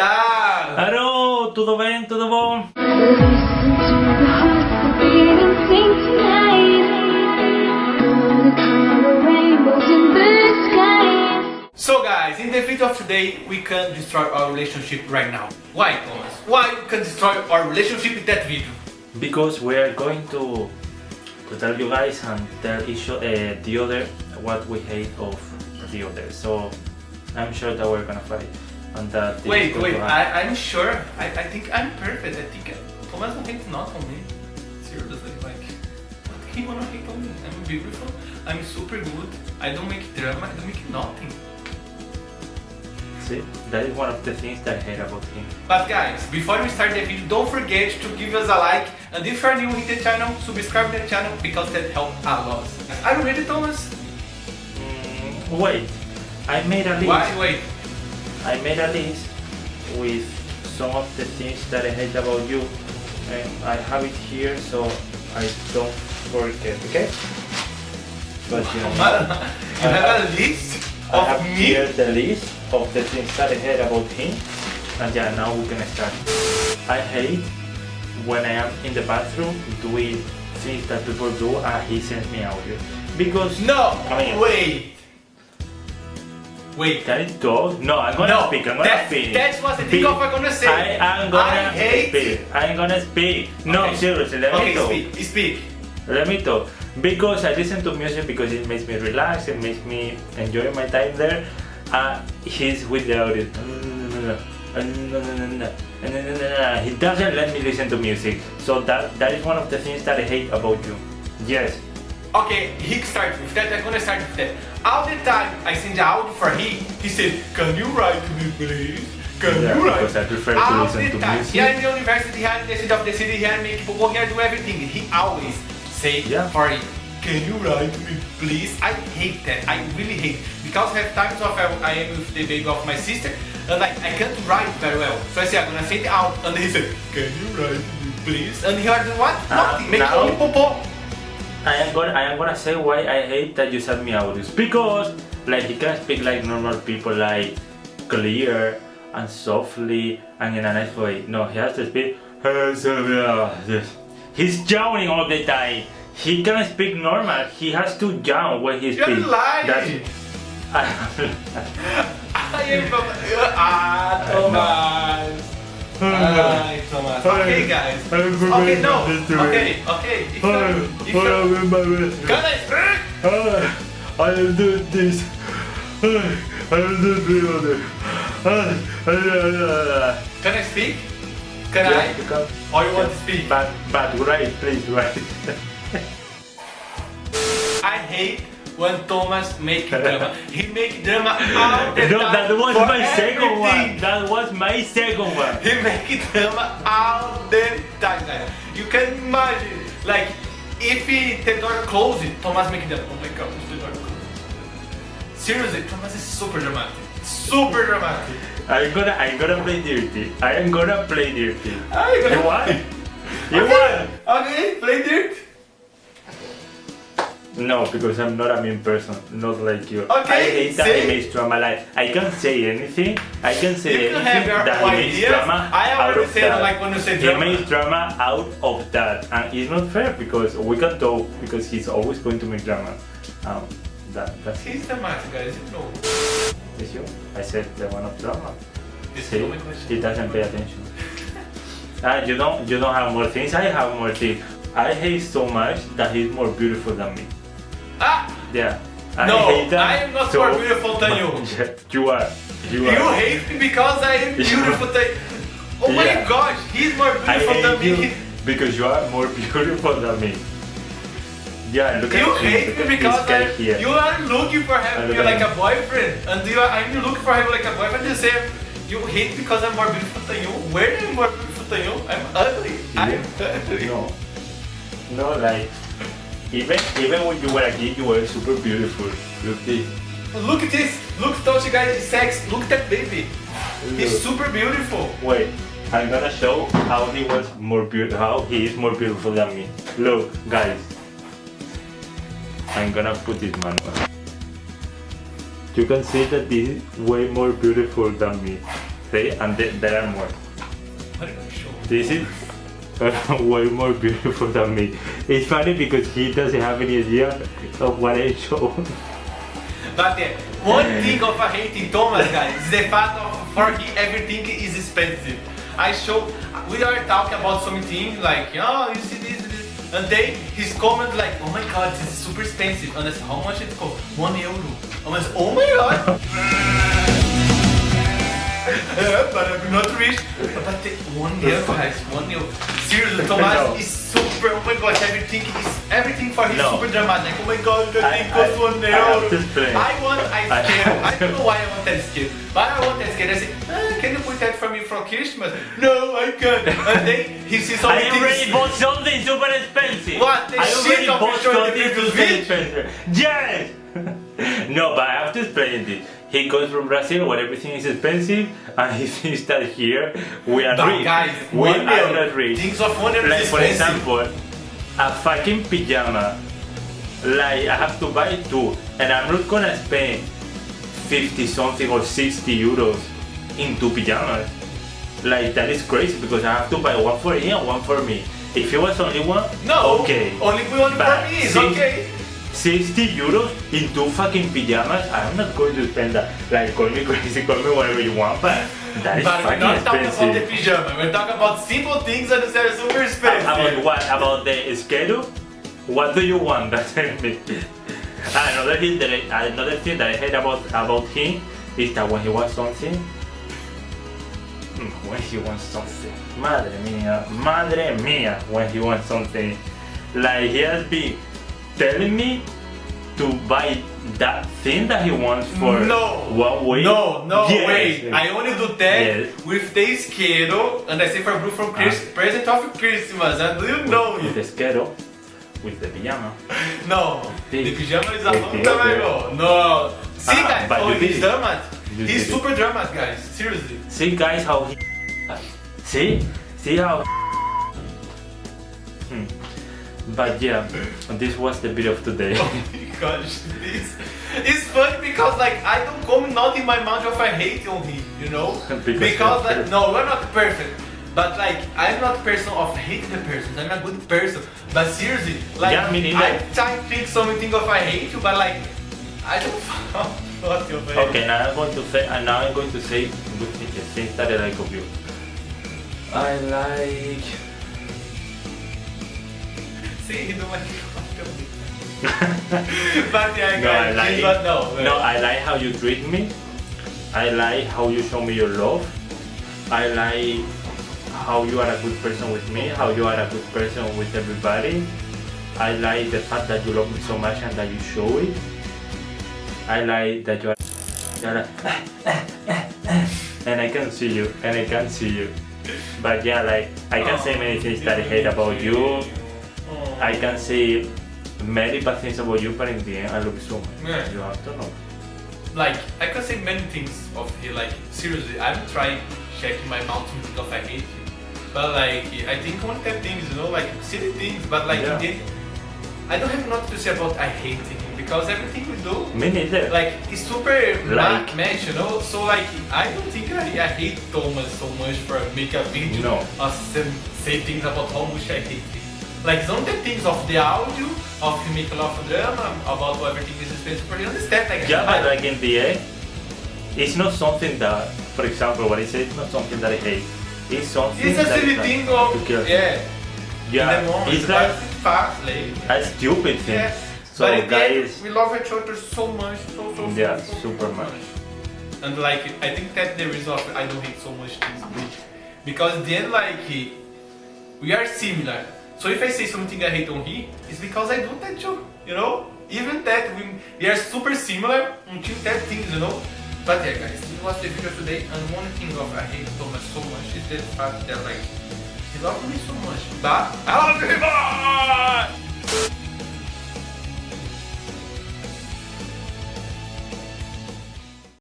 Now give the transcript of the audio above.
Alô, tudo bem? Tudo bom? So guys, in the video of today, we can destroy our relationship right now. Why, Thomas? Why we can destroy our relationship in that video? Because we are going to, to tell you guys and tell each uh, the other what we hate of the other. So I'm sure that we're gonna fight. And that Wait, wait. I, I'm sure. I, I think I'm perfect. I think Thomas don't hate not on me. Seriously, like, what he wanna hate on me? I'm beautiful. I'm super good. I don't make drama. I don't make nothing. See, that is one of the things that I hate about him. But guys, before we start the video, don't forget to give us a like and if you are new in the channel, subscribe to the channel because that helps a lot. Are you ready, Thomas? Mm, wait, I made a list. Why? Wait. I made a list with some of the things that I hate about you and I have it here so I don't forget, okay? But you know, you have a list I have me? here the list of the things that I hate about him and yeah, now we can start. I hate when I am in the bathroom doing things that people do and he sends me audio because No, I mean- wait. Wait. Can I talk? No, I'm gonna No, speak. I'm gonna that's- speak. that's what i think of i'm gonna say. I am gonna I hate- speak. I'm gonna speak. No, Okay. seriously, let me Okay, talk. speak. Speak. Let me talk. Because I listen to music because it makes me relax, it makes me enjoy my time there. Uh, he's with the audio. He doesn't let me listen to music. So that that is one of the things that I hate about you. Yes. Okay, he starts with that. I'm gonna start with that. All the time I send the audio for him, he said, "Can you write to me, please? Can Yeah, you write?" because I prefer to all listen the to time. music. Here in the university, here in the city of the city, here make people here do everything. He always say Yeah. for "Can you write to me, please?" I hate that. I really hate because I have times of I, I am with the baby of my sister, and like I can't write very well. So I say I'm gonna send out, and he said, "Can you write to me, please?" And he heard what? Uh, Nothing. Make only popo. I am gonna I am gonna say why I hate that you send me audios because like he can speak like normal people like clear and softly and in a nice way. No, he has to speak. He's yawning all the time. He can speak normal. He has to yawn when he You're speaks. lying. I am Ah, Thomas. Thomas. Okay, guys. Okay, no. Okay, okay. If you, if you, can I will do this. I will do the other. Can I speak? Can I? Or you want to speak? But, but right, please, right. I hate when Thomas make drama. He make drama all the No, time. that was my second one. That was my second one. He make drama all the time, guys. You can imagine, like, if he, the door closed, Thomas make drama. Oh my god, the door closed. Seriously, Thomas is super dramatic. Super dramatic. I'm gonna, I'm gonna play dirty. I am gonna play dirty. Ah, you gonna- won. You okay. won. Okay, play dirt. No, because I'm not a mean person, not like you. Okay, I hate that see? he makes drama. Like I can't say anything. I can say You anything have your that he makes drama I out already of said that. like when you say He drama. makes drama out of that, and it's not fair because we can talk because he's always going to make drama. Um, that that's. He's dramatic, guys, you know. Is you? I said the one of drama. See, is my question. he doesn't pay attention. Ah, you don't, you don't have more things. I have more things. I hate so much that he's more beautiful than me. Ah! Yeah. I No, I am not so more beautiful than you. you are. You You are. hate me because I am beautiful. than- oh my Yeah. gosh, he's more beautiful than hate me. you because you are more beautiful than me. Yeah, look You at him, hate me because this guy I, here. you are looking for having me like a boyfriend, and you are, I'm looking for having like a boyfriend. You say you hate because I'm more beautiful than you. Where am I more beautiful than you? I'm ugly. I'm ugly. No. No, like even even when you were a kid, you were super beautiful. Look this. Look at this. Look, don't you guys sex? Look at that baby. He's super beautiful. Wait, I'm gonna show how he was more beautiful, how he is more beautiful than me. Look, guys. I'm gonna put this man on. You can see that this is way more beautiful than me. See, and th there are more. What are you showing? This is way more beautiful than me. It's funny because he doesn't have any idea of what I show. But uh, yeah, one thing of a hating Thomas, guys, is the fact of for him everything is expensive. I show, we are talking about something like, oh, you see this, this, and then his comment like, oh my god, this is super expensive. And I said, how much it cost? One euro. And I said, oh my god. Rich. But the one euro, guys, one euro. Seriously, No. Thomas is super, oh my gosh, everything is, everything for him is No. super dramatic. Oh my god, the I- I- one I euro. to explain. I want ice I cream. I don't know why I want ice cream, but I want ice cream. I say, ah, can you put that for me for Christmas? No, I can't. And then he sees so I many already bought something super expensive. What? The I shit already bought you showed the something super expensive. Yes. no, but I have to explain this. He comes from Brazil where everything is expensive, and he thinks that here we are But rich. guys, we are not rich. Things of euro Like for expensive. example, a fucking pajama. Like I have to buy two, and I'm not gonna spend 50 something or 60 euros in two pajamas. Like that is crazy because I have to buy one for him and one for me. If it was only one, No, okay. only one for But me is okay. 60 euros in two fucking pajamas, I'm not going to spend that. Like, call me crazy, call me whatever you want, but that is But we're fucking not talking about the expensive. pyjama. We're talking about simple things that are super expensive. About what? About the schedule? What do you want? That's me. Another thing that I, another thing that I hate about about him is that when he wants something, mm, when he wants something, madre mía, madre mía, when he wants something, like he has been telling me to buy that thing that he wants for no, one week. No, no, Yes. wait. I only do that Yes. with the schedule and I say for Blue from Chris, present of Christmas. And do you know with it? the schedule, with the pajama. No, Sim. the pyjama is a long time ago. No. See Ah, guys, but oh, he's dramatic. He's super dramatic, guys. Seriously. See guys how he see see how hmm. But yeah this was the video of today Oh my gosh, this is funny because like I don't come not in my mind of I hate on him, you know? Because because like perfect. no, we're not perfect. But like I'm not a person of hating the person. I'm a good person. But seriously, like Yeah, me neither. I try to think something of I hate you, but like I don't what you okay now I'm going to say and now I'm going to say good things the things that I like of you I like See, don't But yeah, no I like but no. no I like how you treat me. I like how you show me your love. I like how you are a good person with me how you are a good person with everybody. I like the fact that you love me so much and that you show it. I like that you are, you are and I can see you and I can see you. But yeah like I can say many things that I hate about you. Oh. I can say many bad things about you but in the end I love you so much. Yeah. you have to know like I can say many things of you, like seriously I'm trying checking my mouth to think of I hate you but like I think one that things you know like silly things but like Yeah. I don't have nothing to say about I hate him because everything we do me neither. like it's super Like- match you know? So like I don't think I, I hate Thomas so much for make a video No. or say, say things about how much I hate him like some of the things of the audio of make a lot of drama about everything is expensive for you understand like yeah I- but like in the end it's not something that for example what I say it's not something that I hate. It's something It's a silly thing of yeah, yeah. Moment, it's like it's fast, like a stupid thing. Yeah. so but guys we love each other so much, so so Yeah, so, so, super so much. And like I think that the reason I don't hate so much things because then like we are similar. So if I say something I hate on he, it's because I do that too, you know. Even that we, we are super similar until that things, you know. But yeah, guys, this was the video today, and one thing of I hate Thomas so much is the fact that like he loves me so much, but I love him more.